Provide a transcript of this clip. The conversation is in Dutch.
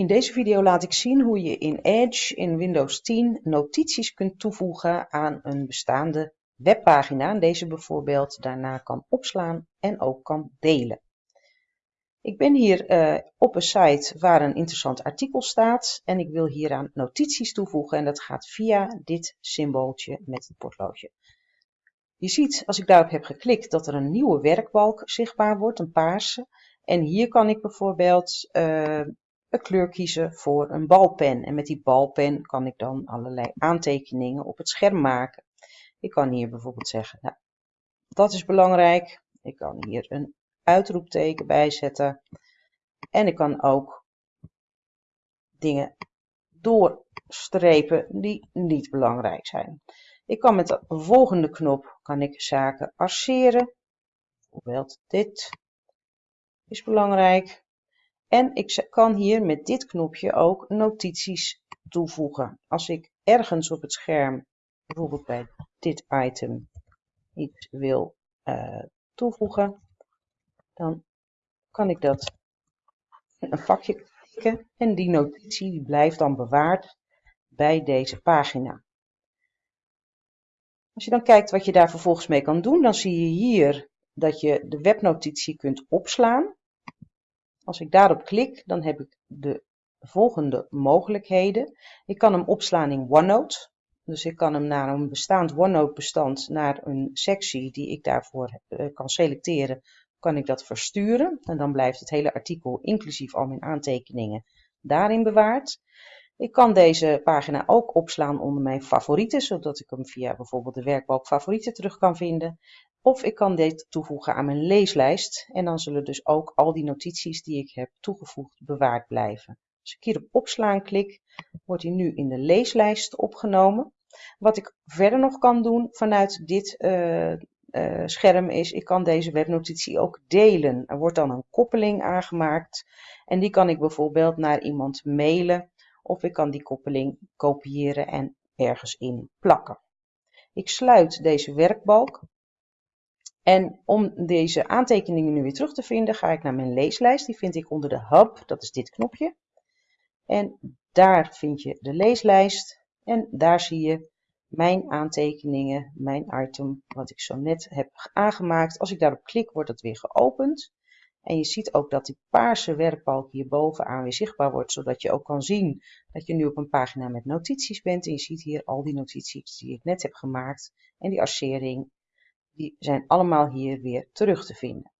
In deze video laat ik zien hoe je in Edge in Windows 10 notities kunt toevoegen aan een bestaande webpagina en deze bijvoorbeeld daarna kan opslaan en ook kan delen. Ik ben hier uh, op een site waar een interessant artikel staat en ik wil hieraan notities toevoegen en dat gaat via dit symbooltje met het potloodje. Je ziet als ik daarop heb geklikt dat er een nieuwe werkbalk zichtbaar wordt, een paarse. En hier kan ik bijvoorbeeld uh, een kleur kiezen voor een balpen. En met die balpen kan ik dan allerlei aantekeningen op het scherm maken. Ik kan hier bijvoorbeeld zeggen, nou, dat is belangrijk. Ik kan hier een uitroepteken bijzetten. En ik kan ook dingen doorstrepen die niet belangrijk zijn. Ik kan met de volgende knop kan ik zaken arceren. Bijvoorbeeld dit is belangrijk. En ik kan hier met dit knopje ook notities toevoegen. Als ik ergens op het scherm, bijvoorbeeld bij dit item, iets wil uh, toevoegen, dan kan ik dat in een vakje klikken en die notitie blijft dan bewaard bij deze pagina. Als je dan kijkt wat je daar vervolgens mee kan doen, dan zie je hier dat je de webnotitie kunt opslaan. Als ik daarop klik, dan heb ik de volgende mogelijkheden. Ik kan hem opslaan in OneNote. Dus ik kan hem naar een bestaand OneNote bestand, naar een sectie die ik daarvoor uh, kan selecteren, kan ik dat versturen. En dan blijft het hele artikel, inclusief al mijn aantekeningen, daarin bewaard. Ik kan deze pagina ook opslaan onder mijn favorieten, zodat ik hem via bijvoorbeeld de werkbalk favorieten terug kan vinden. Of ik kan dit toevoegen aan mijn leeslijst en dan zullen dus ook al die notities die ik heb toegevoegd bewaard blijven. Als ik hier op opslaan klik, wordt hij nu in de leeslijst opgenomen. Wat ik verder nog kan doen vanuit dit uh, uh, scherm is, ik kan deze webnotitie ook delen. Er wordt dan een koppeling aangemaakt en die kan ik bijvoorbeeld naar iemand mailen of ik kan die koppeling kopiëren en ergens in plakken. Ik sluit deze werkbalk en om deze aantekeningen nu weer terug te vinden ga ik naar mijn leeslijst. Die vind ik onder de hub, dat is dit knopje. En daar vind je de leeslijst en daar zie je mijn aantekeningen, mijn item wat ik zo net heb aangemaakt. Als ik daarop klik wordt het weer geopend. En je ziet ook dat die paarse werkbalk hier bovenaan weer zichtbaar wordt, zodat je ook kan zien dat je nu op een pagina met notities bent. En je ziet hier al die notities die ik net heb gemaakt en die arcering, die zijn allemaal hier weer terug te vinden.